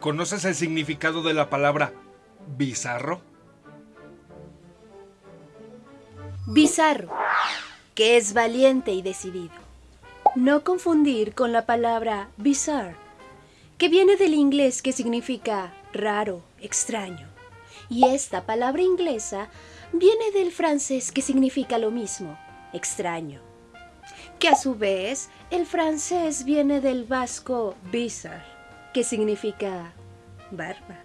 ¿Conoces el significado de la palabra bizarro? Bizarro, que es valiente y decidido. No confundir con la palabra bizarre, que viene del inglés que significa raro, extraño. Y esta palabra inglesa viene del francés que significa lo mismo, extraño. Que a su vez el francés viene del vasco bizarre, que significa barba.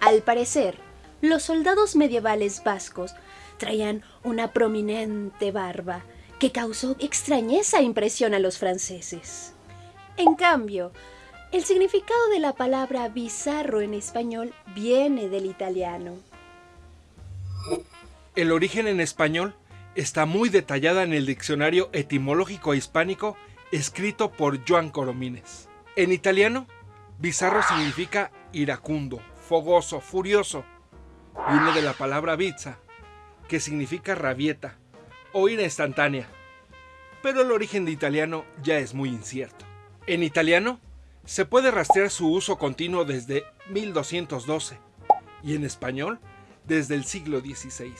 Al parecer, los soldados medievales vascos traían una prominente barba que causó extrañeza e impresión a los franceses. En cambio, el significado de la palabra bizarro en español viene del italiano. El origen en español está muy detallada en el diccionario etimológico hispánico escrito por Joan Coromines. En italiano, bizarro significa iracundo, fogoso, furioso. Viene de la palabra bizza, que significa rabieta o ira instantánea. Pero el origen de italiano ya es muy incierto. En italiano, se puede rastrear su uso continuo desde 1212 y en español desde el siglo XVI.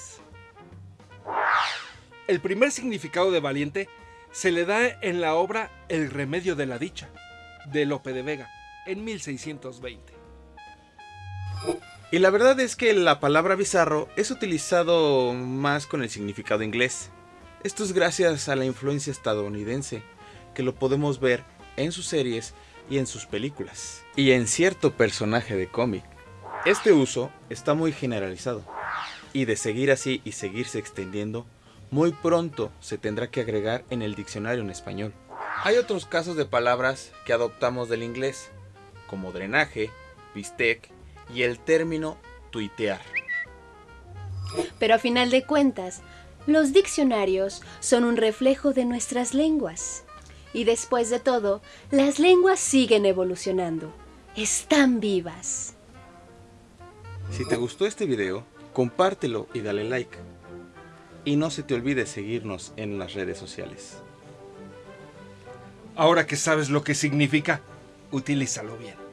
El primer significado de valiente se le da en la obra El remedio de la dicha, de Lope de Vega, en 1620. Y la verdad es que la palabra bizarro es utilizado más con el significado inglés. Esto es gracias a la influencia estadounidense, que lo podemos ver en sus series y en sus películas, y en cierto personaje de cómic. Este uso está muy generalizado, y de seguir así y seguirse extendiendo, muy pronto se tendrá que agregar en el diccionario en español. Hay otros casos de palabras que adoptamos del inglés, como drenaje, bistec y el término tuitear. Pero a final de cuentas, los diccionarios son un reflejo de nuestras lenguas. Y después de todo, las lenguas siguen evolucionando. Están vivas. Si te gustó este video, compártelo y dale like. Y no se te olvide seguirnos en las redes sociales. Ahora que sabes lo que significa, utilízalo bien.